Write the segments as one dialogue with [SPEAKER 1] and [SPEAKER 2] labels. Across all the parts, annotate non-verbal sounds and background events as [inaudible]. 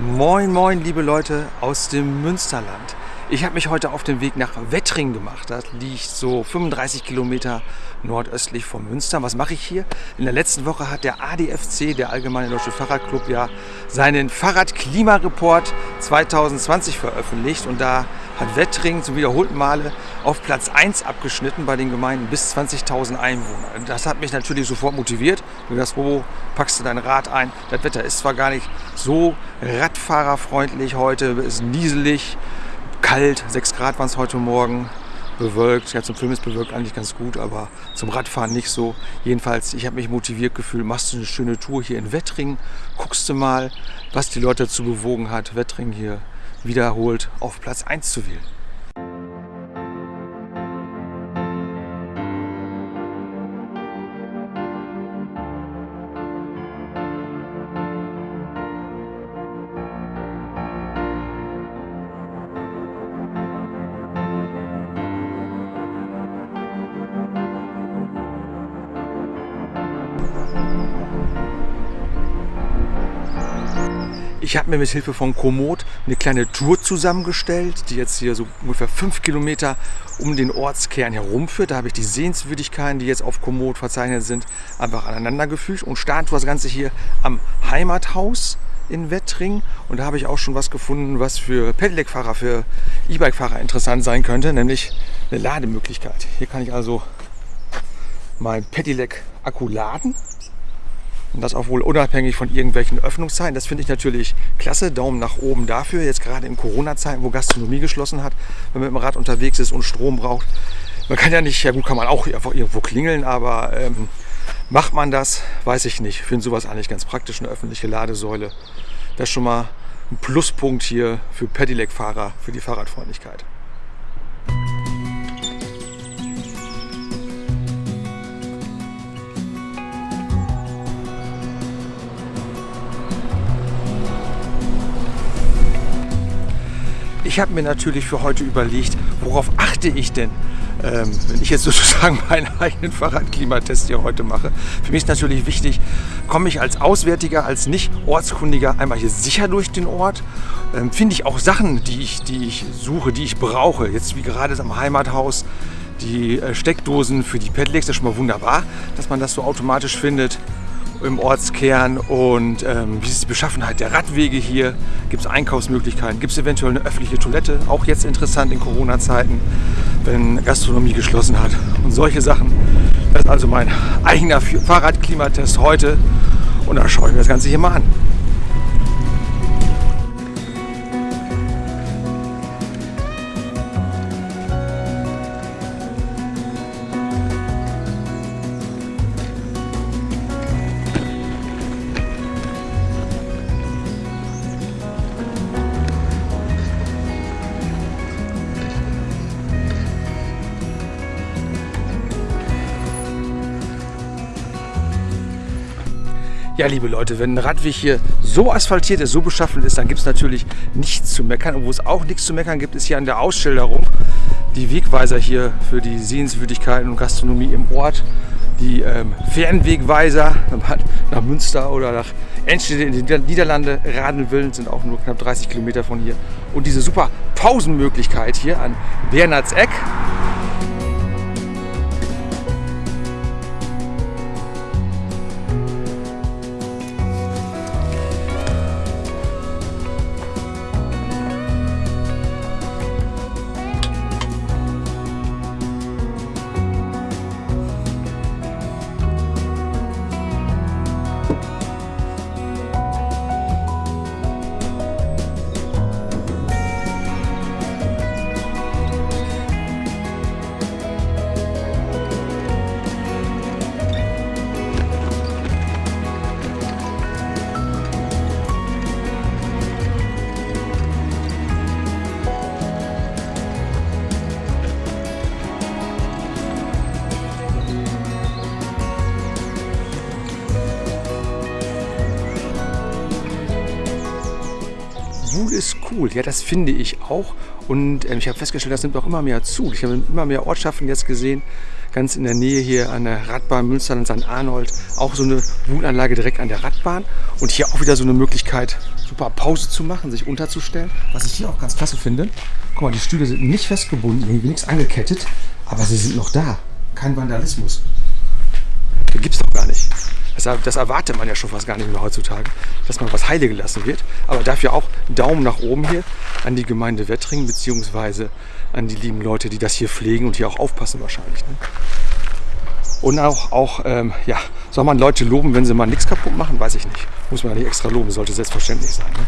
[SPEAKER 1] Moin, moin, liebe Leute aus dem Münsterland. Ich habe mich heute auf den Weg nach Wettring gemacht. Das liegt so 35 Kilometer nordöstlich von Münster. Was mache ich hier? In der letzten Woche hat der ADFC, der Allgemeine Deutsche Fahrradclub, ja seinen Fahrradklimareport 2020 veröffentlicht. Und da hat Wettring zum wiederholten Male auf Platz 1 abgeschnitten bei den Gemeinden bis 20.000 Einwohner. Das hat mich natürlich sofort motiviert. Du das, wo packst du dein Rad ein? Das Wetter ist zwar gar nicht so radfahrerfreundlich heute, es ist nieselig, kalt, 6 Grad waren es heute Morgen, bewölkt. Ja, zum Film ist bewölkt eigentlich ganz gut, aber zum Radfahren nicht so. Jedenfalls, ich habe mich motiviert gefühlt, machst du eine schöne Tour hier in Wettring, guckst du mal, was die Leute dazu bewogen hat, Wettring hier wiederholt auf Platz 1 zu wählen. Ich habe mir mit Hilfe von Komoot eine kleine Tour zusammengestellt, die jetzt hier so ungefähr fünf Kilometer um den Ortskern herumführt. Da habe ich die Sehenswürdigkeiten, die jetzt auf Komoot verzeichnet sind, einfach aneinandergefügt und starte das Ganze hier am Heimathaus in Wettring. Und da habe ich auch schon was gefunden, was für Pedelec-Fahrer, für E-Bike-Fahrer interessant sein könnte, nämlich eine Lademöglichkeit. Hier kann ich also mein Pedelec-Akku laden und das auch wohl unabhängig von irgendwelchen Öffnungszeiten. Das finde ich natürlich klasse. Daumen nach oben dafür. Jetzt gerade in Corona-Zeiten, wo Gastronomie geschlossen hat, wenn man mit dem Rad unterwegs ist und Strom braucht. Man kann ja nicht, ja gut, kann man auch einfach irgendwo klingeln, aber ähm, macht man das, weiß ich nicht. Ich finde sowas eigentlich ganz praktisch, eine öffentliche Ladesäule. Das ist schon mal ein Pluspunkt hier für Pedelec-Fahrer, für die Fahrradfreundlichkeit. Ich habe mir natürlich für heute überlegt, worauf achte ich denn, ähm, wenn ich jetzt [laughs] sozusagen meinen eigenen Fahrradklimatest hier heute mache. Für mich ist natürlich wichtig, komme ich als Auswärtiger, als Nicht-Ortskundiger einmal hier sicher durch den Ort. Ähm, Finde ich auch Sachen, die ich, die ich suche, die ich brauche. Jetzt wie gerade am Heimathaus die äh, Steckdosen für die Pedelecs, das ist schon mal wunderbar, dass man das so automatisch findet im Ortskern und ähm, wie ist die Beschaffenheit der Radwege hier, gibt es Einkaufsmöglichkeiten, gibt es eventuell eine öffentliche Toilette, auch jetzt interessant in Corona-Zeiten, wenn Gastronomie geschlossen hat und solche Sachen. Das ist also mein eigener Fahrradklimatest heute und da schaue ich mir das Ganze hier mal an. Ja, liebe Leute, wenn ein Radweg hier so asphaltiert ist, so beschaffen ist, dann gibt es natürlich nichts zu meckern. Und wo es auch nichts zu meckern gibt, ist hier an der Ausschilderung die Wegweiser hier für die Sehenswürdigkeiten und Gastronomie im Ort. Die ähm, Fernwegweiser, wenn man nach Münster oder nach Enschede in die Niederlande radeln will, sind auch nur knapp 30 Kilometer von hier. Und diese super Pausenmöglichkeit hier an Bernhardseck, cool. Ja, das finde ich auch. Und ähm, ich habe festgestellt, das nimmt auch immer mehr zu. Ich habe immer mehr Ortschaften jetzt gesehen, ganz in der Nähe hier an der Radbahn Münster und St. Arnold. Auch so eine Wohnanlage direkt an der Radbahn. Und hier auch wieder so eine Möglichkeit, super Pause zu machen, sich unterzustellen. Was ich hier auch ganz klasse finde, guck mal, die Stühle sind nicht festgebunden, irgendwie nichts angekettet, aber sie sind noch da. Kein Vandalismus. Das gibt's doch gar nicht. Das, das, erwartet man ja schon fast gar nicht mehr heutzutage, dass man was heile gelassen wird. Aber dafür auch Daumen nach oben hier an die Gemeinde Wettringen beziehungsweise an die lieben Leute, die das hier pflegen und hier auch aufpassen wahrscheinlich. Ne? Und auch, auch ähm, ja, soll man Leute loben, wenn sie mal nichts kaputt machen? Weiß ich nicht. Muss man ja nicht extra loben, sollte selbstverständlich sein. Ne?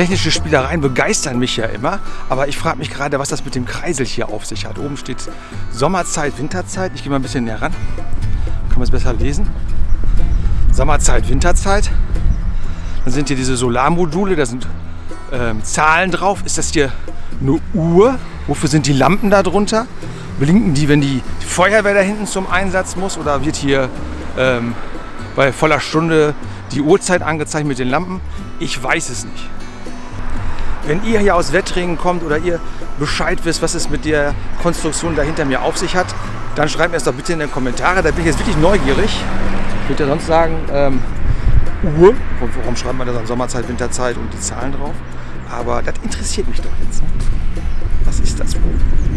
[SPEAKER 1] Technische Spielereien begeistern mich ja immer, aber ich frage mich gerade, was das mit dem Kreisel hier auf sich hat. Oben steht Sommerzeit, Winterzeit. Ich gehe mal ein bisschen näher ran. Kann man es besser lesen? Sommerzeit, Winterzeit. Dann sind hier diese Solarmodule, da sind ähm, Zahlen drauf. Ist das hier eine Uhr? Wofür sind die Lampen da drunter? Blinken die, wenn die Feuerwehr da hinten zum Einsatz muss? Oder wird hier ähm, bei voller Stunde die Uhrzeit angezeigt mit den Lampen? Ich weiß es nicht. Wenn ihr hier aus Wettringen kommt oder ihr Bescheid wisst, was es mit der Konstruktion dahinter mir auf sich hat, dann schreibt mir es doch bitte in die Kommentare. Da bin ich jetzt wirklich neugierig. Ich würde ja sonst sagen, ähm, Uhr. Warum schreibt man das an Sommerzeit, Winterzeit und die Zahlen drauf? Aber das interessiert mich doch jetzt. Was ist das wohl?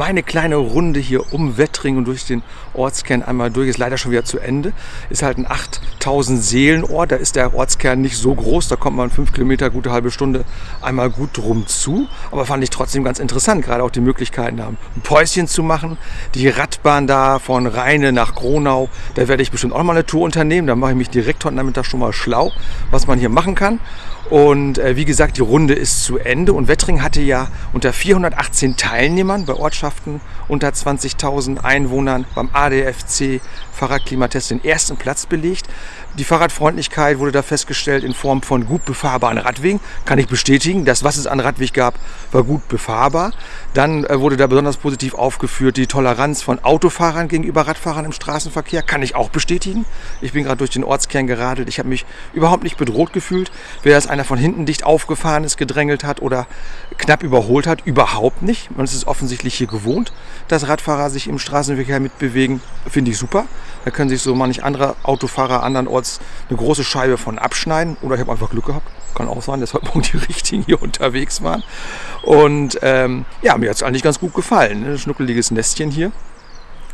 [SPEAKER 1] Meine kleine Runde hier um Wettring und durch den Ortskern einmal durch. Ist leider schon wieder zu Ende. Ist halt ein 8000 Seelenort. Da ist der Ortskern nicht so groß. Da kommt man fünf Kilometer, gute halbe Stunde einmal gut drum zu. Aber fand ich trotzdem ganz interessant. Gerade auch die Möglichkeiten haben, ein Päuschen zu machen. Die Radbahn da von Rheine nach Gronau. Da werde ich bestimmt auch mal eine Tour unternehmen. Da mache ich mich direkt heute Nachmittag schon mal schlau, was man hier machen kann. Und äh, wie gesagt, die Runde ist zu Ende und Wettring hatte ja unter 418 Teilnehmern bei Ortschaften unter 20.000 Einwohnern beim ADFC Fahrradklimatest den ersten Platz belegt. Die Fahrradfreundlichkeit wurde da festgestellt in Form von gut befahrbaren Radwegen. Kann ich bestätigen. Das, was es an Radweg gab, war gut befahrbar. Dann äh, wurde da besonders positiv aufgeführt die Toleranz von Autofahrern gegenüber Radfahrern im Straßenverkehr. Kann ich auch bestätigen. Ich bin gerade durch den Ortskern geradelt. Ich habe mich überhaupt nicht bedroht gefühlt. Wer das einer von hinten dicht aufgefahren ist, gedrängelt hat oder knapp überholt hat, überhaupt nicht. Man ist es offensichtlich hier gewohnt, dass Radfahrer sich im Straßenverkehr mitbewegen. Finde ich super. Da können sich so manch andere Autofahrer andernorts eine große Scheibe von abschneiden. Oder ich habe einfach Glück gehabt. Kann auch sein, dass heute Morgen die [laughs] Richtigen hier unterwegs waren. Und ähm, ja, mir hat es eigentlich ganz gut gefallen. Ein schnuckeliges Nestchen hier.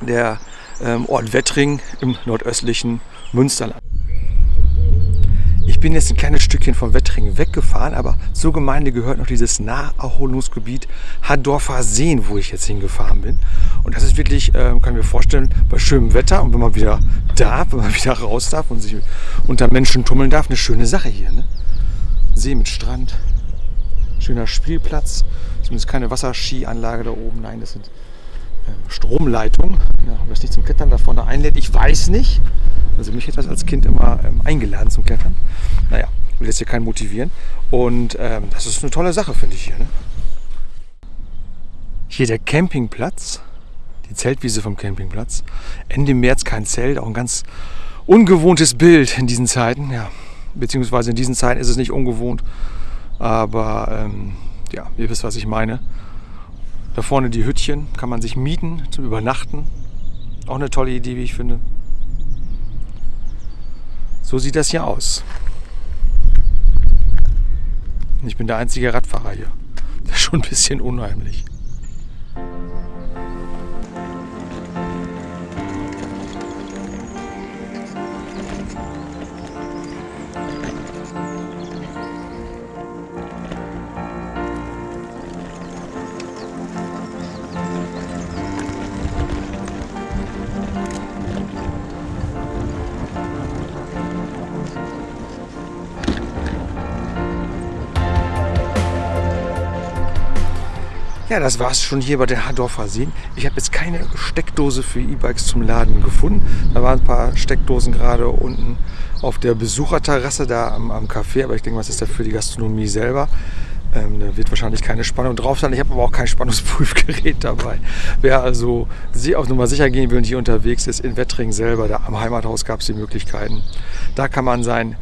[SPEAKER 1] Der ähm, Ort Wettring im nordöstlichen Münsterland. Ich bin jetzt ein kleines Stückchen vom Wettringen weggefahren, aber zur Gemeinde gehört noch dieses Naherholungsgebiet Haddorfer Seen, wo ich jetzt hingefahren bin. Und das ist wirklich, äh, kann ich mir vorstellen, bei schönem Wetter und wenn man wieder darf, wenn man [laughs] wieder raus darf und sich unter Menschen tummeln darf, eine schöne Sache hier. Ne? See mit Strand, schöner Spielplatz. Zumindest keine Wasserskianlage da oben. Nein, das sind Stromleitungen. Ja, ob das nicht zum Klettern da vorne einlädt, ich weiß nicht. Also mich hätte das als Kind immer ähm, eingeladen zum Klettern. Naja, will jetzt hier keinen motivieren. Und ähm, das ist eine tolle Sache, finde ich hier. Ne? Hier der Campingplatz. die Zeltwiese vom Campingplatz. Ende März kein Zelt, auch ein ganz ungewohntes Bild in diesen Zeiten. Ja, beziehungsweise in diesen Zeiten ist es nicht ungewohnt, aber ähm, ja, ihr wisst, was ich meine. Da vorne die Hüttchen kann man sich mieten zum Übernachten. Auch eine tolle Idee, wie ich finde. So sieht das hier aus. Ich bin der einzige Radfahrer hier. [laughs] Das ist schon ein bisschen unheimlich. Ja, das war es schon hier bei den Hardorfer Seen. Ich habe jetzt keine Steckdose für E-Bikes zum Laden gefunden. Da waren ein paar Steckdosen gerade unten auf der Besucherterrasse da am, am Café. Aber ich denke, was ist da für die Gastronomie selber? Ähm, da wird wahrscheinlich keine Spannung drauf sein. Ich habe aber auch kein Spannungsprüfgerät [laughs] dabei. Wer also auf Nummer sicher gehen will und hier unterwegs ist, in Wettringen selber, da am Heimathaus gab es die Möglichkeiten. Da kann man sein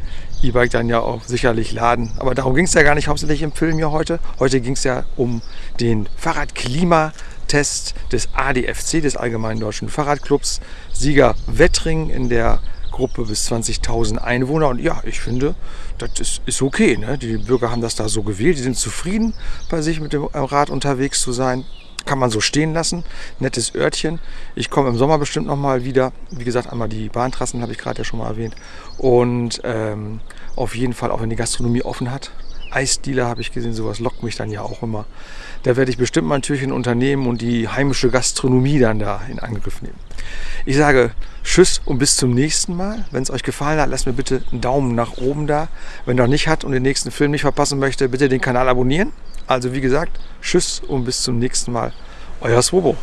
[SPEAKER 1] E-Bike dann ja auch sicherlich laden. Aber darum ging es ja gar nicht hauptsächlich im Film hier heute. Heute ging es ja um den Fahrradklimatest des ADFC, des Allgemeinen Deutschen Fahrradclubs. Sieger Wettring in der Gruppe bis 20.000 Einwohner. Und ja, ich finde, das ist, ist okay. Ne? Die Bürger haben das da so gewählt. Die sind zufrieden, bei sich mit dem Rad unterwegs zu sein kann man so stehen lassen. Nettes Örtchen. Ich komme im Sommer bestimmt nochmal wieder. Wie gesagt, einmal die Bahntrassen habe ich gerade ja schon mal erwähnt. Und ähm, auf jeden Fall, auch wenn die Gastronomie offen hat. Eisdealer habe ich gesehen, sowas lockt mich dann ja auch immer. Da werde ich bestimmt mal ein Türchen unternehmen und die heimische Gastronomie dann da in Angriff nehmen. Ich sage Tschüss und bis zum nächsten Mal. Wenn es euch gefallen hat, lasst mir bitte einen Daumen nach oben da. Wenn noch nicht hat und den nächsten Film nicht verpassen möchte, bitte den Kanal abonnieren. Also wie gesagt, tschüss und bis zum nächsten Mal. Euer Swobo.